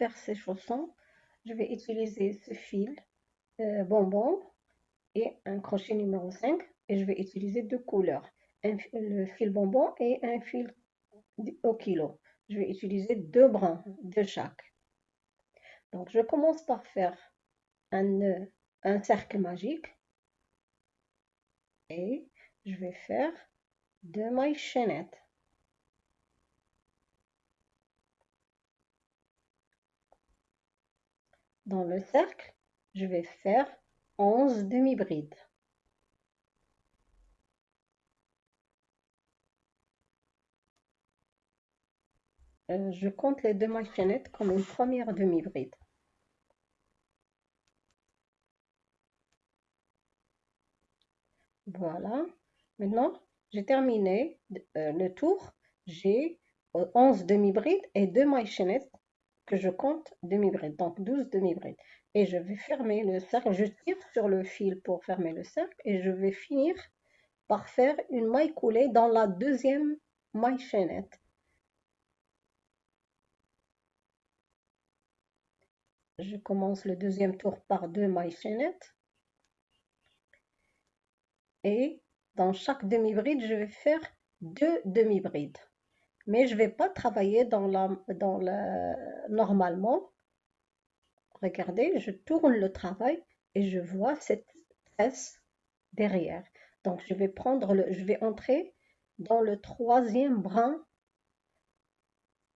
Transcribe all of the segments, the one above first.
faire ces chaussons, je vais utiliser ce fil euh, bonbon et un crochet numéro 5 et je vais utiliser deux couleurs, un, le fil bonbon et un fil au kilo. Je vais utiliser deux brins de chaque. Donc je commence par faire un un cercle magique et je vais faire deux mailles chaînettes. Dans le cercle, je vais faire 11 demi-brides. Euh, je compte les deux mailles chaînettes comme une première demi-bride. Voilà. Maintenant, j'ai terminé euh, le tour. J'ai 11 demi-brides et 2 mailles chaînettes je compte demi-brides, donc 12 demi-brides. Et je vais fermer le cercle, je tire sur le fil pour fermer le cercle et je vais finir par faire une maille coulée dans la deuxième maille chaînette. Je commence le deuxième tour par deux mailles chaînettes. Et dans chaque demi-bride, je vais faire deux demi-brides mais je ne vais pas travailler dans la, dans la, normalement. Regardez, je tourne le travail et je vois cette tresse derrière. Donc, je vais prendre le, je vais entrer dans le troisième brin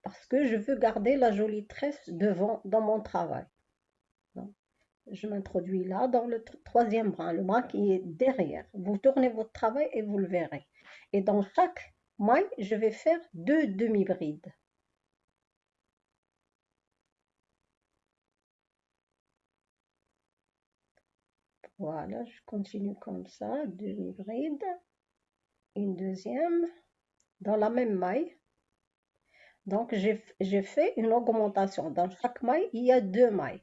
parce que je veux garder la jolie tresse devant dans mon travail. je m'introduis là dans le troisième brin, le brin qui est derrière. Vous tournez votre travail et vous le verrez. Et dans chaque moi, je vais faire deux demi-brides. Voilà, je continue comme ça, demi-bride, une deuxième, dans la même maille. Donc, j'ai fait une augmentation. Dans chaque maille, il y a deux mailles.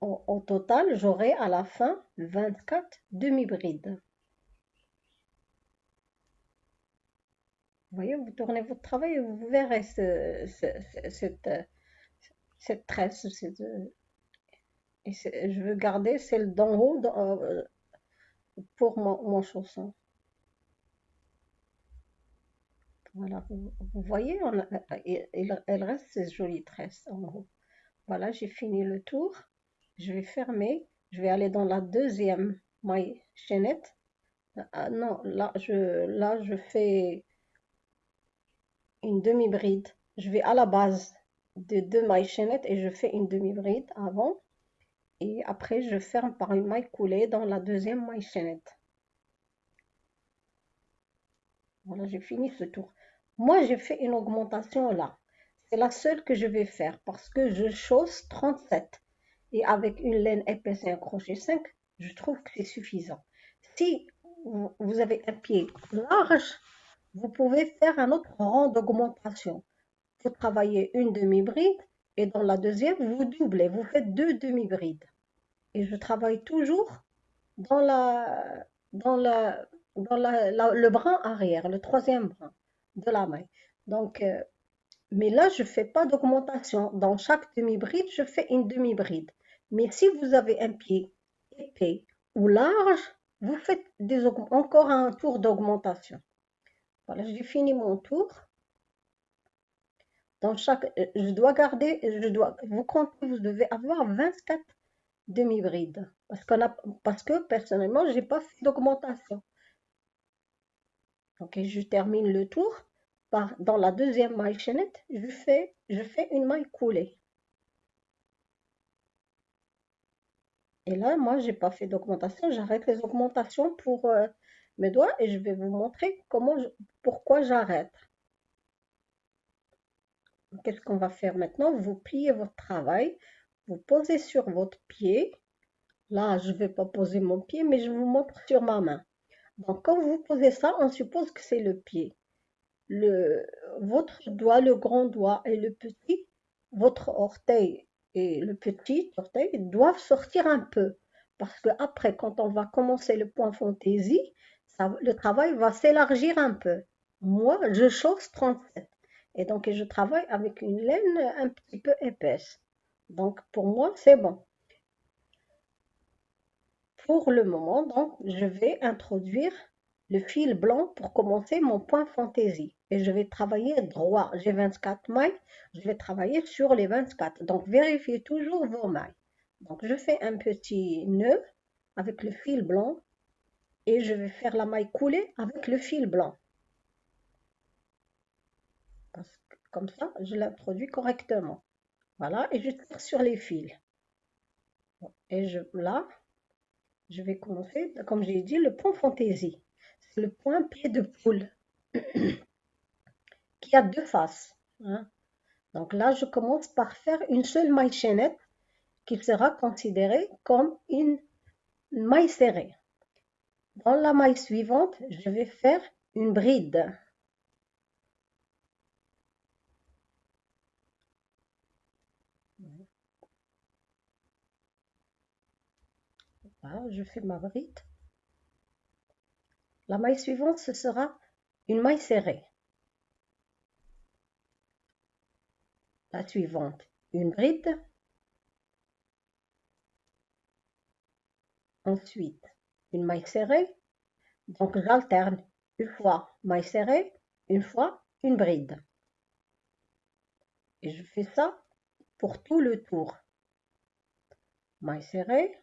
Au, au total, j'aurai à la fin 24 demi-brides. Vous voyez, vous tournez votre travail et vous verrez cette, cette tresse. et je veux garder celle d'en haut euh, pour mon, chausson. Voilà, vous, voyez, elle reste cette jolie tresse en haut. Voilà, j'ai fini le tour. Je vais fermer. Je vais aller dans la deuxième maille chaînette. Ah, non, là je, là, je fais une demi-bride. Je vais à la base de deux mailles chaînettes et je fais une demi-bride avant. Et après, je ferme par une maille coulée dans la deuxième maille chaînette. Voilà, j'ai fini ce tour. Moi, j'ai fait une augmentation là. C'est la seule que je vais faire parce que je chausse 37. Et avec une laine épaisse et un crochet 5, je trouve que c'est suffisant. Si vous avez un pied large, vous pouvez faire un autre rang d'augmentation. Vous travaillez une demi-bride et dans la deuxième, vous doublez, vous faites deux demi-brides. Et je travaille toujours dans, le brin arrière, le troisième brin de la main. Donc, euh, mais là, je ne fais pas d'augmentation. Dans chaque demi-bride, je fais une demi-bride. Mais si vous avez un pied épais ou large, vous faites des, encore un tour d'augmentation. Voilà, j'ai fini mon tour. Dans chaque, euh, je dois garder, je dois, vous comptez, vous devez avoir 24 demi-brides. Parce, qu'on a, parce que personnellement, je n'ai pas fait d'augmentation. Ok, je termine le tour. Par, dans la deuxième maille chaînette, je fais, je fais une maille coulée. Et là, moi, j'ai pas fait d'augmentation. J'arrête les augmentations pour euh, mes doigts et je vais vous montrer comment pourquoi j'arrête. Qu'est-ce qu'on va faire maintenant? Vous pliez votre travail, vous posez sur votre pied. Là, je ne vais pas poser mon pied, mais je vous montre sur ma main. Donc, quand vous posez ça, on suppose que c'est le pied. Le, votre doigt, le grand doigt et le petit, votre orteil et le petit orteil doivent sortir un peu. Parce que après, quand on va commencer le point fantaisie, le travail va s'élargir un peu. Moi, je chausse 37. Et donc, je travaille avec une laine un petit peu épaisse. Donc, pour moi, c'est bon. Pour le moment, donc, je vais introduire le fil blanc pour commencer mon point fantaisie. Et je vais travailler droit. J'ai 24 mailles, je vais travailler sur les 24. Donc, vérifiez toujours vos mailles. Donc, je fais un petit nœud avec le fil blanc et je vais faire la maille coulée avec le fil blanc. comme ça, je l'introduis correctement. Voilà, et je tire sur les fils. Et je, là, je vais commencer, comme j'ai dit, le point fantaisie. C'est le point pied de poule qui a deux faces. Hein. Donc là, je commence par faire une seule maille chaînette qui sera considérée comme une maille serrée. Dans la maille suivante, je vais faire une bride. je fais ma bride. La maille suivante, ce sera une maille serrée. La suivante, une bride. Ensuite, une maille serrée. Donc, j'alterne une fois maille serrée, une fois une bride. Et je fais ça pour tout le tour. Maille serrée,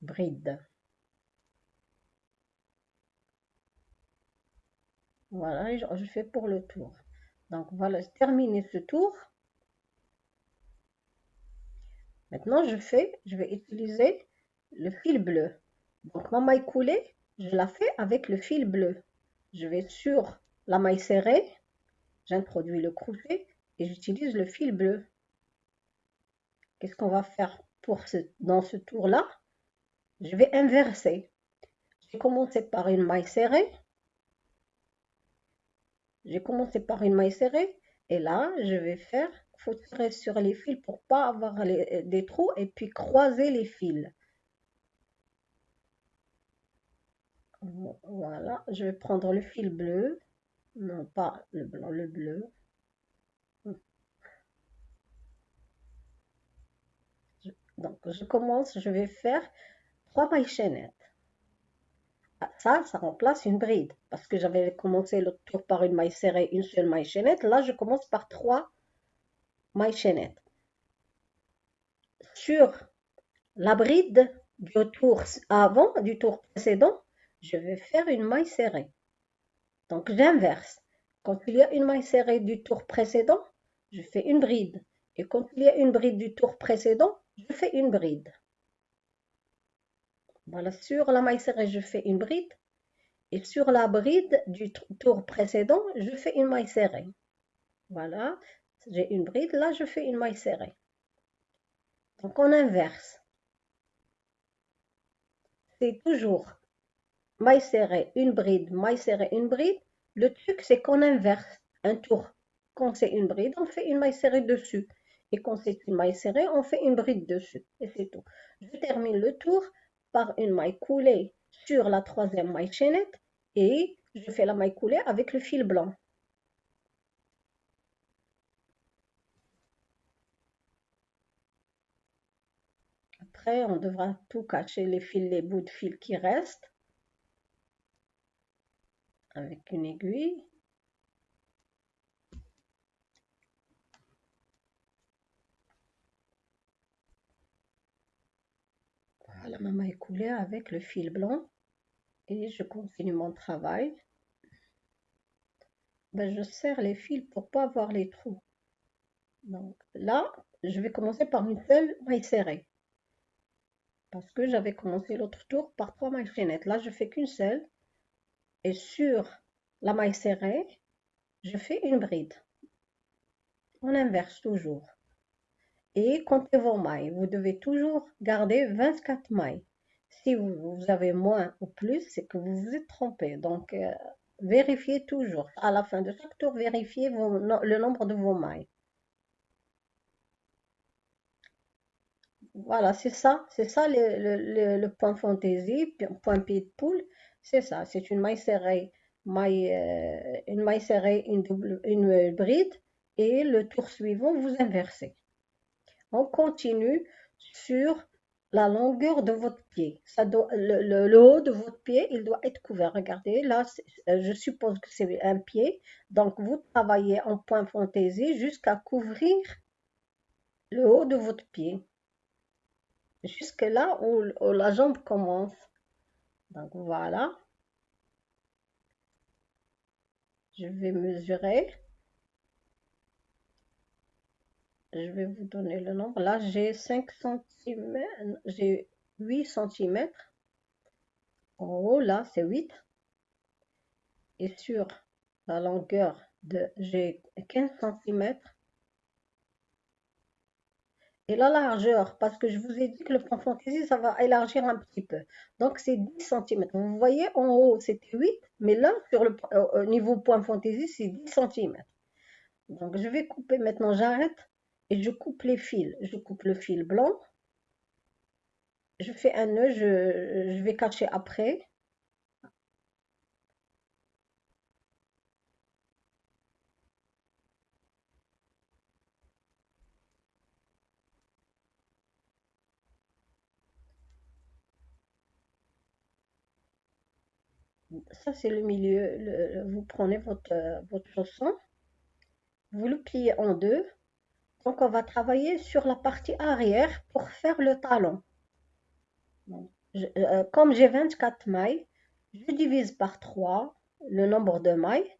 bride. Voilà, je fais pour le tour. Donc voilà, terminer ce tour. Maintenant, je fais, je vais utiliser le fil bleu. Donc ma maille coulée, je la fais avec le fil bleu. Je vais sur la maille serrée, j'introduis le crochet et j'utilise le fil bleu. Qu'est-ce qu'on va faire pour dans ce tour-là? Je vais inverser. J'ai commencé par une maille serrée. J'ai commencé par une maille serrée et là, je vais faire, faut tirer sur les fils pour pas avoir des trous et puis croiser les fils. Voilà, je vais prendre le fil bleu, non pas le blanc, le bleu. Donc, je commence, je vais faire trois mailles chaînettes. Ah, ça, ça remplace une bride. Parce que j'avais commencé le tour par une maille serrée, une seule maille chaînette. Là, je commence par trois mailles chaînettes. Sur la bride du tour avant, du tour précédent, je vais faire une maille serrée. Donc j'inverse. Quand il y a une maille serrée du tour précédent, je fais une bride. Et quand il y a une bride du tour précédent, je fais une bride. Voilà, sur la maille serrée, je fais une bride. Et sur la bride du tour précédent, je fais une maille serrée. Voilà, j'ai une bride, là je fais une maille serrée. Donc on inverse. C'est toujours maille serrée, une bride, maille serrée, une bride. Le truc, c'est qu'on inverse un tour. Quand c'est une bride, on fait une maille serrée dessus. Et quand c'est une maille serrée, on fait une bride dessus. Et c'est tout. Je termine le tour par une maille coulée sur la troisième maille chaînette et je fais la maille coulée avec le fil blanc. Après, on devra tout cacher les fils, les bouts de fil qui restent avec une aiguille. Voilà, ma maille coulée avec le fil blanc et je continue mon travail. Ben, je serre les fils pour pas avoir les trous. Donc là, je vais commencer par une seule maille serrée. Parce que j'avais commencé l'autre tour par trois mailles chaînettes. Là, je fais qu'une seule et sur la maille serrée, je fais une bride. On inverse toujours. Et comptez vos mailles. Vous devez toujours garder 24 mailles. Si vous, avez moins ou plus, c'est que vous vous êtes trompé. Donc, euh, vérifiez toujours. À la fin de chaque tour, vérifiez le nombre de vos mailles. Voilà, c'est ça. C'est ça le, le, point fantaisie, point pied de poule. C'est ça, c'est une maille serrée euh, une maille serrée, une, double, une bride, et le tour suivant, vous inversez. On continue sur la longueur de votre pied. Le, haut de votre pied, il doit être couvert. Regardez, là, euh, je suppose que c'est un pied. Donc, vous travaillez en point fantaisie jusqu'à couvrir le haut de votre pied. Jusque là où la jambe commence. Donc, voilà. Je vais mesurer. je vais vous donner le nombre. Là, j'ai 5 cm, j'ai 8 cm. En haut, là, c'est 8. Et sur la longueur de, j'ai 15 cm. La largeur, parce que je vous ai dit que le plan fantaisie, ça va élargir un petit peu. Donc, c'est 10 cm. Vous voyez, en haut, c'était 8, mais là, sur le au niveau point fantaisie, c'est 10 cm. Donc, je vais couper maintenant, j'arrête et je coupe les fils. Je coupe le fil blanc. Je fais un nœud, je, vais cacher après. Ça, c'est le milieu. vous prenez votre, votre chausson, vous le pliez en deux. Donc, on va travailler sur la partie arrière pour faire le talon. Euh, comme j'ai 24 mailles, je divise par 3 le nombre de mailles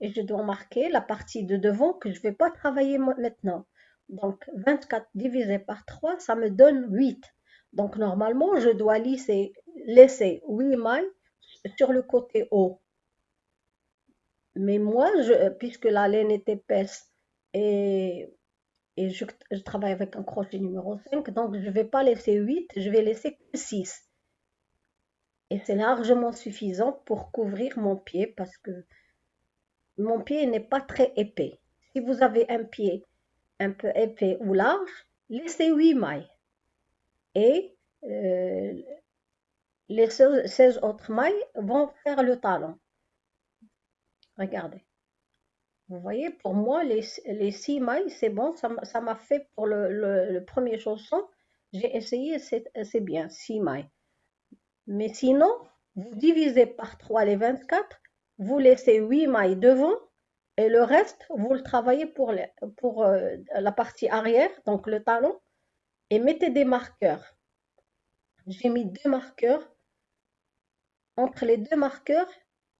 et je dois marquer la partie de devant que je ne vais pas travailler maintenant. Donc, 24 divisé par 3, ça me donne 8. Donc, normalement, je dois laisser 8 mailles sur le côté haut. Mais moi, je, puisque la laine est épaisse et et je, travaille avec un crochet numéro 5, donc je ne vais pas laisser 8, je vais laisser 6. Et c'est largement suffisant pour couvrir mon pied parce que mon pied n'est pas très épais. Si vous avez un pied un peu épais ou large, laissez 8 mailles. Et euh, les 16 autres mailles vont faire le talon. Regardez. Vous voyez, pour moi, les, les six mailles, c'est bon, ça m'a fait pour le, premier chausson. J'ai essayé, c'est bien, six mailles. Mais sinon, vous divisez par 3 les 24, vous laissez 8 mailles devant et le reste, vous le travaillez pour, pour euh, la partie arrière, donc le talon, et mettez des marqueurs. J'ai mis deux marqueurs. Entre les deux marqueurs,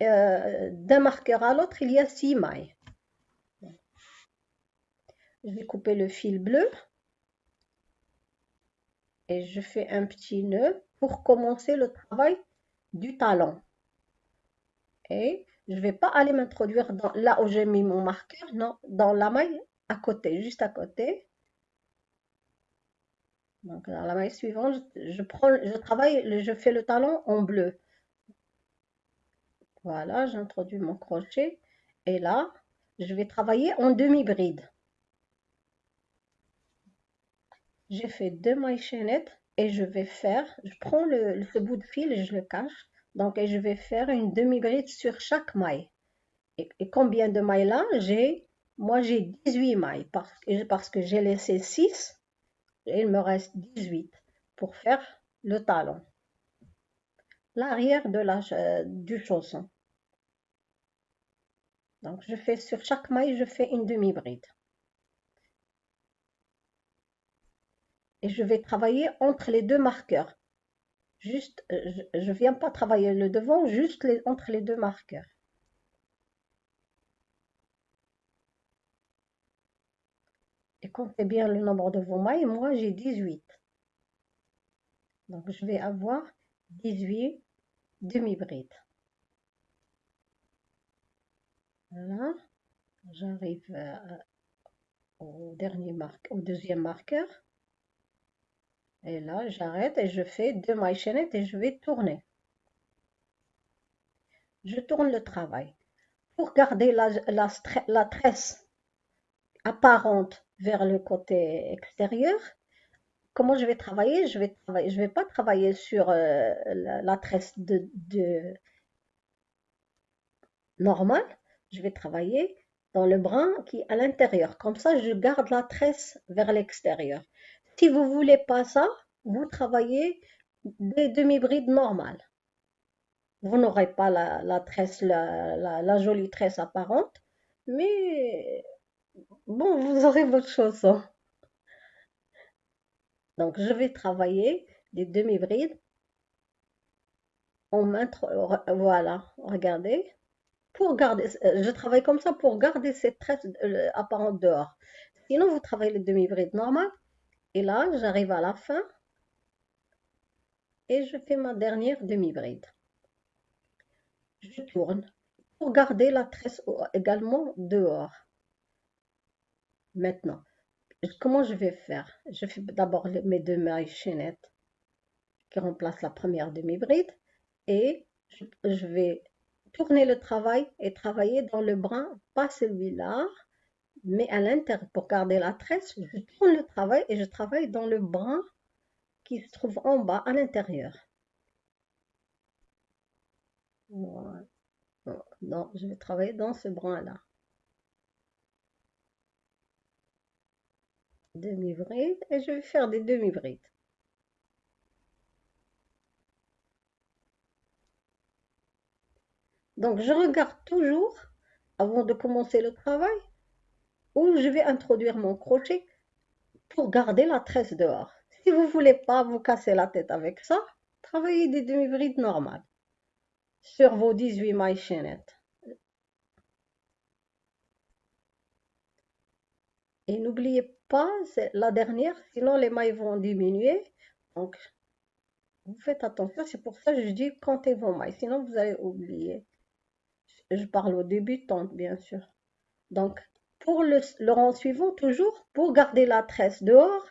euh, d'un marqueur à l'autre, il y a six mailles je vais couper le fil bleu et je fais un petit nœud pour commencer le travail du talon. Et je ne vais pas aller m'introduire là où j'ai mis mon marqueur, non, dans la maille à côté, juste à côté. Donc dans la maille suivante, je, je travaille, je fais le talon en bleu. Voilà, j'introduis mon crochet et là, je vais travailler en demi-bride. j'ai fait deux mailles chaînettes et je vais faire, je prends le, ce bout de fil et je le cache. Donc, et je vais faire une demi-bride sur chaque maille. Et, combien de mailles là? J'ai, moi j'ai 18 mailles parce, que j'ai laissé 6 et il me reste 18 pour faire le talon. L'arrière du chausson. Donc, je fais sur chaque maille, je fais une demi-bride. et je vais travailler entre les deux marqueurs. Juste, euh, je ne viens pas travailler le devant, juste entre les deux marqueurs. Et comptez bien le nombre de vos mailles, moi j'ai 18. Donc je vais avoir 18 demi-brides. Voilà, j'arrive euh, au dernier marque, au deuxième marqueur. Et là, j'arrête et je fais deux mailles chaînettes et je vais tourner. Je tourne le travail. Pour garder la, la, tresse apparente vers le côté extérieur, comment je vais travailler? Je vais je vais pas travailler sur euh, la, tresse de, normal, je vais travailler dans le brin qui est à l'intérieur. Comme ça, je garde la tresse vers l'extérieur. Si vous voulez pas ça, vous travaillez des demi-brides normales. Vous n'aurez pas la, tresse, la, jolie tresse apparente, mais bon, vous aurez votre chanson. Donc, je vais travailler des demi-brides. Voilà, regardez. Pour garder, euh, je travaille comme ça pour garder cette tresse euh, apparente dehors. Sinon, vous travaillez les demi-brides normales. Et là, j'arrive à la fin. Et je fais ma dernière demi-bride. Je tourne pour garder la tresse également dehors. Maintenant, comment je vais faire? Je fais d'abord mes deux mailles chaînettes qui remplacent la première demi-bride et je, vais tourner le travail et travailler dans le brin, pas celui-là, mais à l'intérieur. Pour garder la tresse, je tourne le travail et je travaille dans le brin qui se trouve en bas à l'intérieur. Non, je vais travailler dans ce brin-là. Demi-bride et je vais faire des demi-brides. Donc, je regarde toujours, avant de commencer le travail, où je vais introduire mon crochet pour garder la tresse dehors. Si vous ne voulez pas vous casser la tête avec ça, travaillez des demi-brides normales sur vos 18 mailles chaînettes. Et n'oubliez pas, la dernière, sinon les mailles vont diminuer. Donc, vous faites attention, c'est pour ça que je dis comptez vos mailles, sinon vous allez oublier. Je parle au débutant, bien sûr. Donc, pour le, rang suivant, toujours, pour garder la tresse dehors,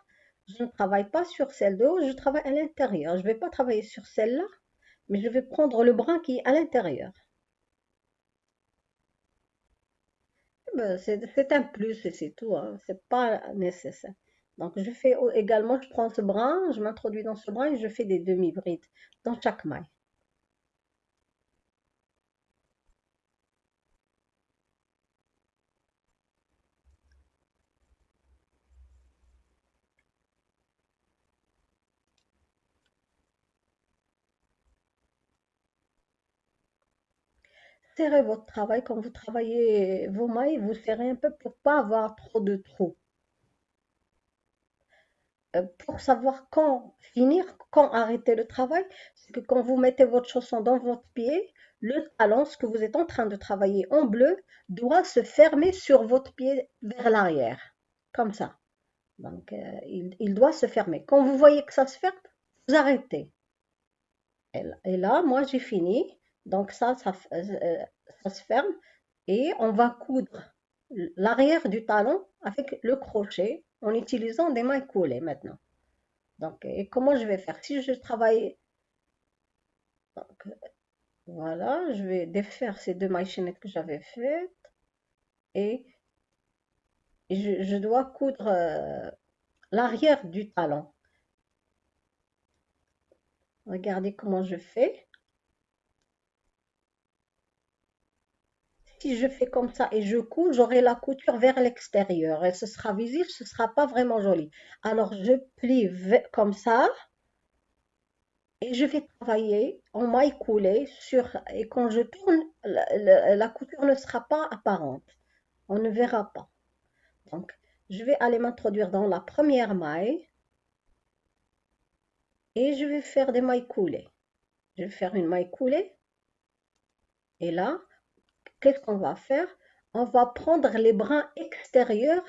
je ne travaille pas sur celle de haut, je travaille à l'intérieur. Je ne vais pas travailler sur celle-là, mais je vais prendre le brin qui est à l'intérieur. Eh ben, c'est un plus et c'est tout, hein. c'est pas nécessaire. Donc je fais également, je prends ce brin, je m'introduis dans ce brin et je fais des demi-brides dans chaque maille. Serrez votre travail. Quand vous travaillez vos mailles, vous serrez un peu pour pas avoir trop de trous. Euh, pour savoir quand finir, quand arrêter le travail, c'est que quand vous mettez votre chausson dans votre pied, le talon, ce que vous êtes en train de travailler en bleu, doit se fermer sur votre pied vers l'arrière, comme ça. Donc, euh, il, doit se fermer. Quand vous voyez que ça se ferme, vous arrêtez. et là moi, j'ai fini. Donc ça, ça, euh, ça se ferme et on va coudre l'arrière du talon avec le crochet en utilisant des mailles coulées maintenant. Donc, et comment je vais faire? Si je travaille, voilà, je vais défaire ces deux mailles chaînettes que j'avais faites et je, je dois coudre euh, l'arrière du talon. Regardez comment je fais. Si je fais comme ça et je couds, j'aurai la couture vers l'extérieur et ce sera visible, ce sera pas vraiment joli. Alors, je plie comme ça et je vais travailler en maille coulée sur et quand je tourne, la, couture ne sera pas apparente. On ne verra pas. Donc, je vais aller m'introduire dans la première maille et je vais faire des mailles coulées. Je vais faire une maille coulée et là, qu'est-ce qu'on va faire? On va prendre les brins extérieurs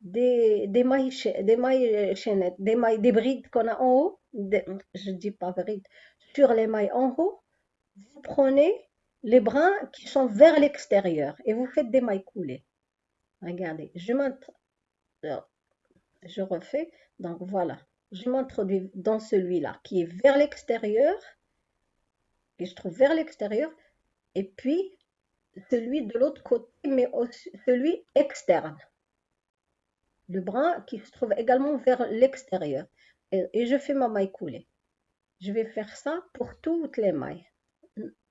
des, des, mailles, des mailles chaînettes, des mailles, des brides qu'on a en haut, je dis pas brides, sur les mailles en haut, vous prenez les brins qui sont vers l'extérieur et vous faites des mailles coulées. Regardez, je je refais, donc voilà, je m'introduis dans celui-là qui est vers l'extérieur, qui se trouve vers l'extérieur, et puis celui de l'autre côté, mais aussi celui externe. Le brin qui se trouve également vers l'extérieur. Et, je fais ma maille coulée. Je vais faire ça pour toutes les mailles.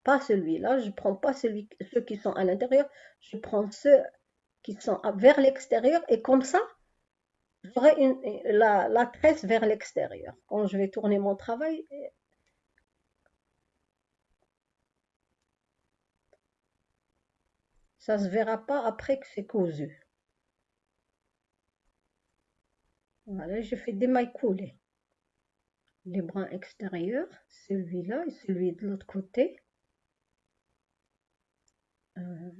pas celui-là, je prends pas celui, ceux qui sont à l'intérieur, je prends ceux qui sont vers l'extérieur et comme ça, j'aurai la, la tresse vers l'extérieur. Quand je vais tourner mon travail, ça se verra pas après que c'est cousu. Voilà, je fais des mailles coulées. Les brins extérieurs, celui-là et celui de l'autre côté. Euh,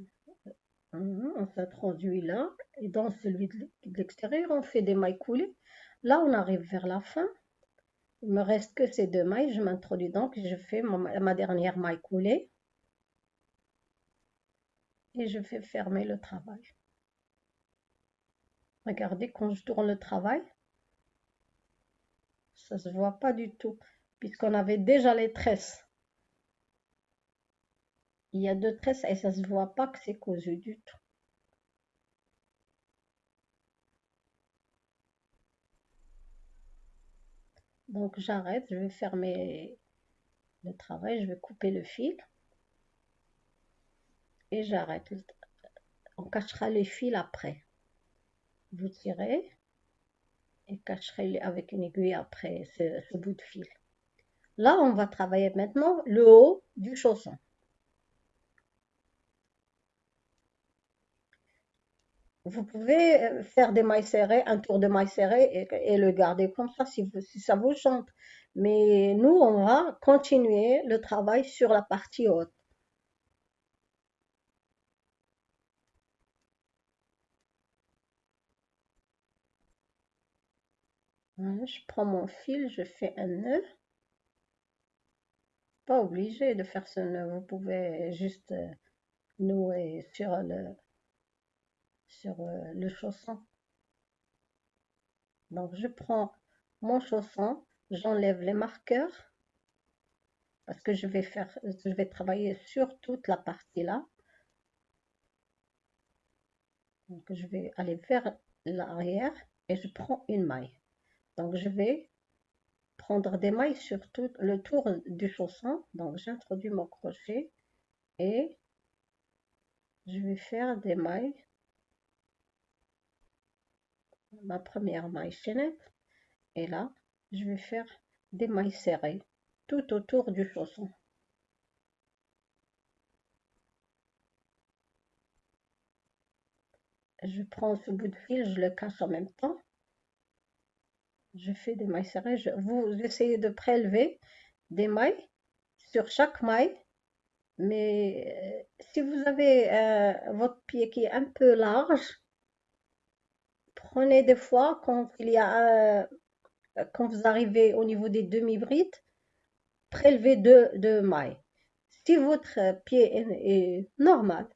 on s'introduit là et dans celui de l'extérieur on fait des mailles coulées là on arrive vers la fin il me reste que ces deux mailles je m'introduis donc je fais ma, dernière maille coulée et je fais fermer le travail regardez quand je tourne le travail ça se voit pas du tout puisqu'on avait déjà les tresses il y a deux tresses et ça se voit pas que c'est cousu du tout. Donc j'arrête, je vais fermer le travail, je vais couper le fil. J'arrête. On cachera les fils après. Vous tirez et cacherez avec une aiguille après ce bout de fil. Là, on va travailler maintenant le haut du chausson. Vous pouvez euh, faire des mailles serrées, un tour de mailles serrées et, le garder comme ça si, ça vous chante. Mais nous, on va continuer le travail sur la partie haute. Je prends mon fil, je fais un nœud. Pas obligé de faire ce nœud, vous pouvez juste euh, nouer sur le, sur euh, le chausson. Donc je prends mon chausson, j'enlève les marqueurs parce que je vais faire, je vais travailler sur toute la partie là. Donc je vais aller vers l'arrière et je prends une maille. Donc je vais prendre des mailles sur tout le tour du chausson. Donc j'introduis mon crochet et je vais faire des mailles. Ma première maille chaînette. Et là je vais faire des mailles serrées tout autour du chausson. Je prends ce bout de fil je le cache en même temps je fais des mailles serrées vous essayez de prélever des mailles sur chaque maille mais euh, si vous avez euh, votre pied qui est un peu large prenez des fois quand il y a quand vous arrivez au niveau des demi-brides, prélevez deux, mailles. Si votre pied est, normal,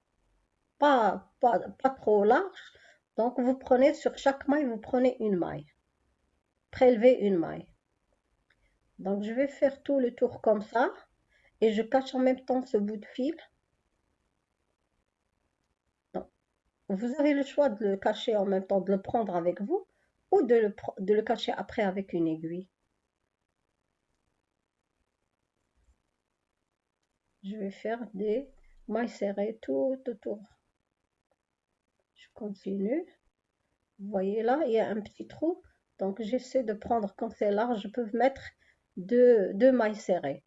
pas, pas, pas, trop large, donc vous prenez sur chaque maille, vous prenez une maille. Prélevez une maille. Donc je vais faire tout le tour comme ça et je cache en même temps ce bout de fil Vous avez le choix de le cacher en même temps, de le prendre avec vous ou de le, de le cacher après avec une aiguille. Je vais faire des mailles serrées tout autour. Je continue. Vous voyez là, il y a un petit trou. Donc j'essaie de prendre, quand c'est large, je peux mettre deux, deux mailles serrées.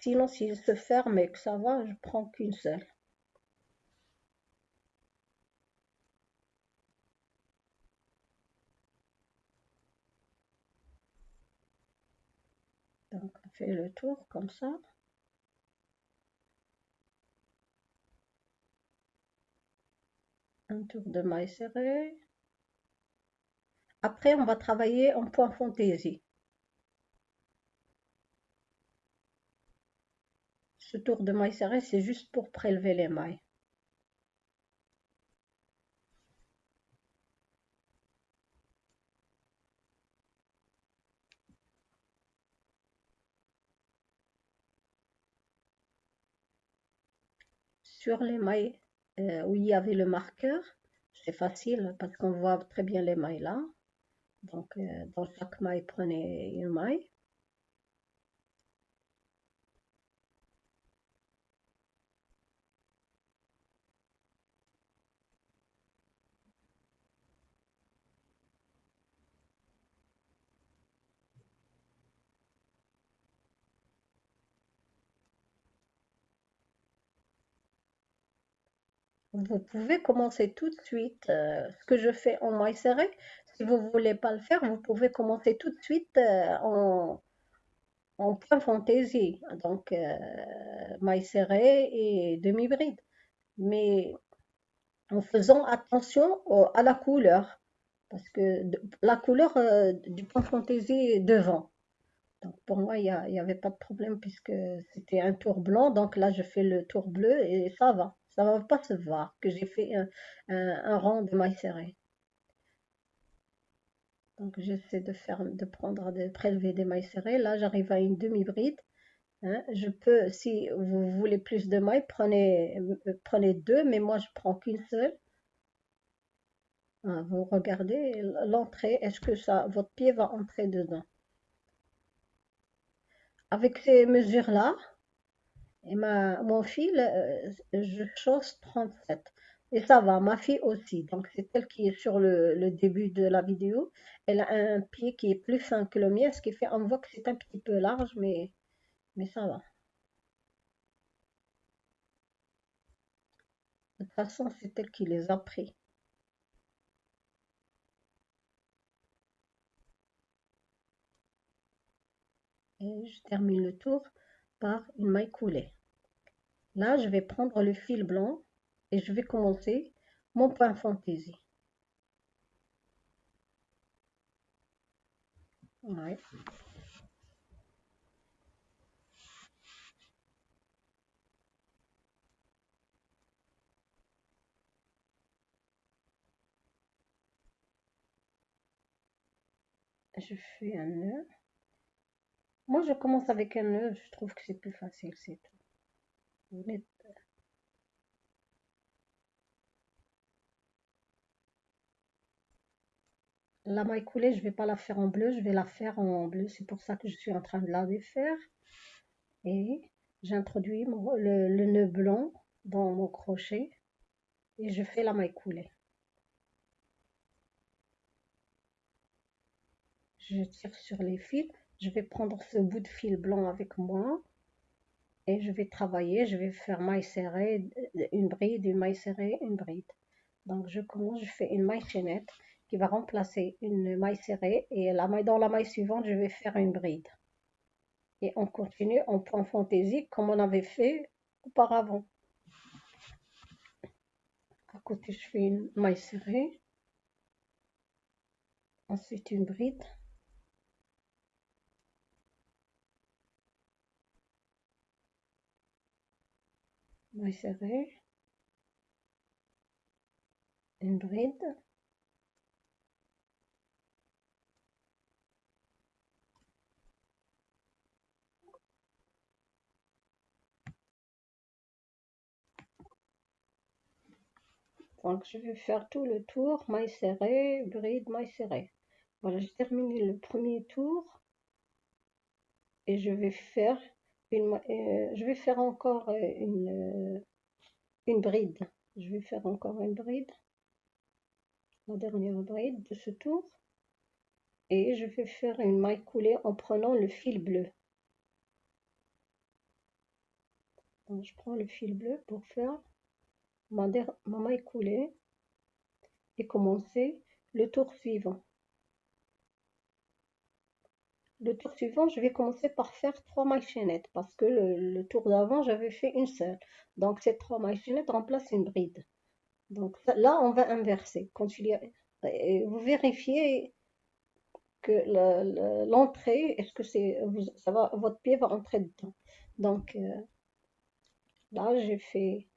Sinon, s'il se ferme et que ça va, je prends qu'une seule. Donc on fait le tour comme ça. Un tour de maille serré. Après, on va travailler en point fantaisie. Ce tour de maille serré, c'est juste pour prélever les mailles. sur les mailles euh, où il y avait le marqueur, c'est facile parce qu'on voit très bien les mailles là. Donc, euh, dans chaque maille, prenez une maille. Vous pouvez commencer tout de suite euh, ce que je fais en maille serrée. Vous ne voulez pas le faire, vous pouvez commencer tout de suite euh, en, point fantaisie. Donc, euh, maille serré et demi-bride. Mais en faisant attention à la couleur. Parce que la couleur du point fantaisie est devant. Donc pour moi, il n'y avait pas de problème puisque c'était un tour blanc. Donc là, je fais le tour bleu et ça va. Ça ne va pas se voir que j'ai fait un, rang de mailles serrées. Donc j'essaie de faire, de prendre, de prélever des mailles serrées. Là, j'arrive à une demi-bride. Hein. Je peux, si vous voulez plus de mailles, prenez, prenez deux, mais moi je prends qu'une seule. Ah, vous regardez l'entrée, est-ce que ça, votre pied va entrer dedans? Avec ces mesures-là, et ma, mon fil, euh, je chausse 37. Et ça va, ma fille aussi. Donc, c'est elle qui est sur le, début de la vidéo. Elle a un pied qui est plus fin que le mien, ce qui fait, on voit que c'est un petit peu large, mais, mais ça va. De toute façon, c'est elle qui les a pris. et je termine le tour par une maille coulée. Là, je vais prendre le fil blanc et je vais commencer mon point fantaisie. Je fais un nœud. Moi, je commence avec un nœud, je trouve que c'est plus facile, c'est tout. La maille coulée, je ne vais pas la faire en bleu, je vais la faire en bleu. C'est pour ça que je suis en train de la défaire. Et j'introduis le, nœud blanc dans mon crochet et je fais la maille coulée. Je tire sur les fils je vais prendre ce bout de fil blanc avec moi et je vais travailler, je vais faire maille serrée, une bride, une maille serrée, une bride. Donc je commence, je fais une maille chaînette qui va remplacer une maille serrée et la maille, dans la maille suivante, je vais faire une bride. Et on continue en point fantaisie comme on avait fait auparavant. À côté, je fais une maille serrée. Ensuite, une bride. maille serrée, une bride, Donc je vais faire tout le tour, maille serrée, bride, maille serrée. Voilà, j'ai terminé le premier tour et je vais faire euh, je vais faire encore euh, une, euh, une bride. Je vais faire encore une bride. La dernière bride de ce tour. Et je vais faire une maille coulée en prenant le fil bleu. je prends le fil bleu pour faire maille coulée et commencer le tour suivant. Le tour suivant, je vais commencer par faire trois mailles chaînettes parce que le, tour d'avant, j'avais fait une seule. Donc, ces trois mailles chaînettes remplacent une bride. Donc là, on va inverser. Y vous vérifiez que l'entrée, est-ce que c'est, ça va, votre pied va entrer dedans. Donc euh, là, j'ai fait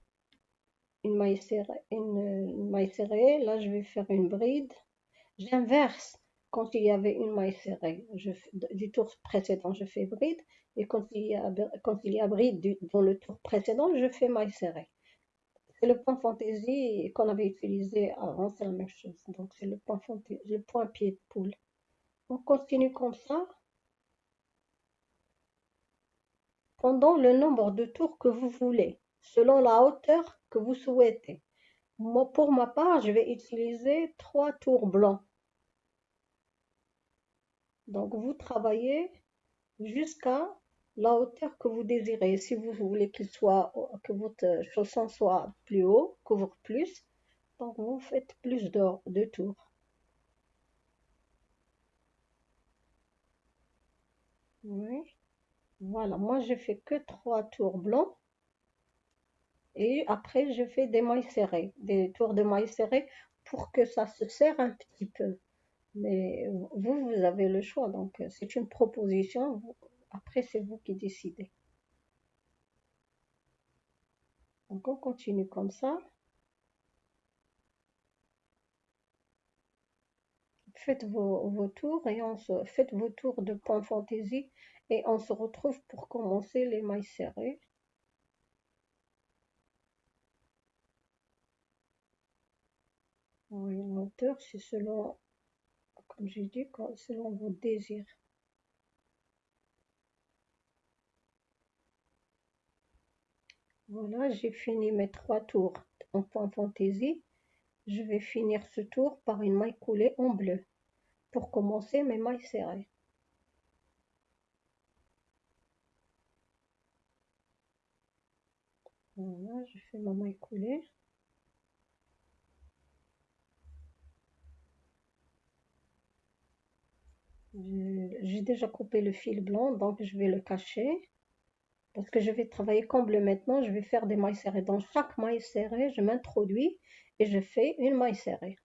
une maille serrée. Là, je vais faire une bride. J'inverse quand il y avait une maille serrée, du tour précédent, je fais bride, et quand il y a, quand il y a bride dans le tour précédent, je fais maille serrée. C'est le point fantaisie qu'on avait utilisé avant, c'est la même chose. Donc c'est le point fantaisie, le point pied de poule. On continue comme ça pendant le nombre de tours que vous voulez, selon la hauteur que vous souhaitez. Pour ma part, je vais utiliser trois tours blancs. Donc, vous travaillez jusqu'à la hauteur que vous désirez. Si vous voulez que votre chausson soit plus haut, couvre plus, donc vous faites plus de, de tours. Voilà, moi je fais que trois tours blancs. Et après, je fais des mailles serrées, des tours de mailles serrées pour que ça se serre un petit peu. Mais vous, vous avez le choix. Donc, c'est une proposition. Après, c'est vous qui décidez. Donc, on continue comme ça. Faites vos, tours et on se, faites vos tours de point fantaisie et on se retrouve pour commencer les mailles serrées. Oui, la hauteur, c'est selon, comme j'ai dit, selon vos désirs. Voilà, j'ai fini mes trois tours en point fantaisie. Je vais finir ce tour par une maille coulée en bleu pour commencer mes mailles serrées. Voilà, je fais ma maille coulée. J'ai déjà coupé le fil blanc, donc je vais le cacher. Parce que je vais travailler comme bleu maintenant, je vais faire des mailles serrées. Dans chaque maille serrée, je m'introduis et je fais une maille serrée.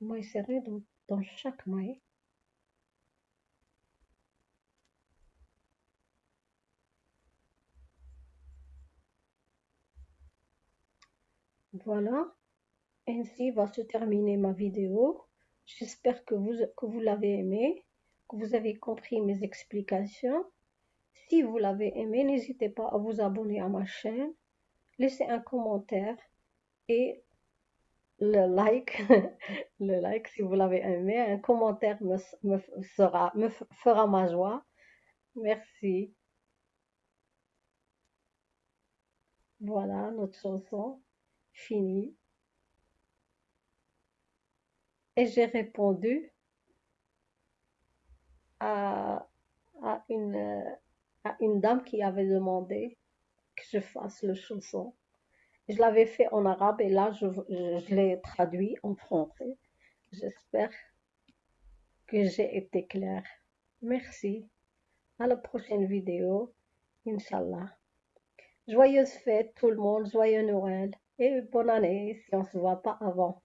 maille serrée dans, chaque maille. Voilà, ainsi va se terminer ma vidéo. J'espère que vous, l'avez aimé, que vous avez compris mes explications. Si vous l'avez aimé, n'hésitez pas à vous abonner à ma chaîne, laisser un commentaire et le like, le like si vous l'avez aimé, un commentaire me fera ma joie. Merci. Voilà notre chanson finie. Et j'ai répondu à, une, à une dame qui avait demandé que je fasse le chanson. Je l'avais fait en arabe et là, je, l'ai traduit en français. J'espère que j'ai été claire. Merci. À la prochaine vidéo. Inch'Allah. Joyeuse fête tout le monde, joyeux Noël et bonne année si on ne se voit pas avant.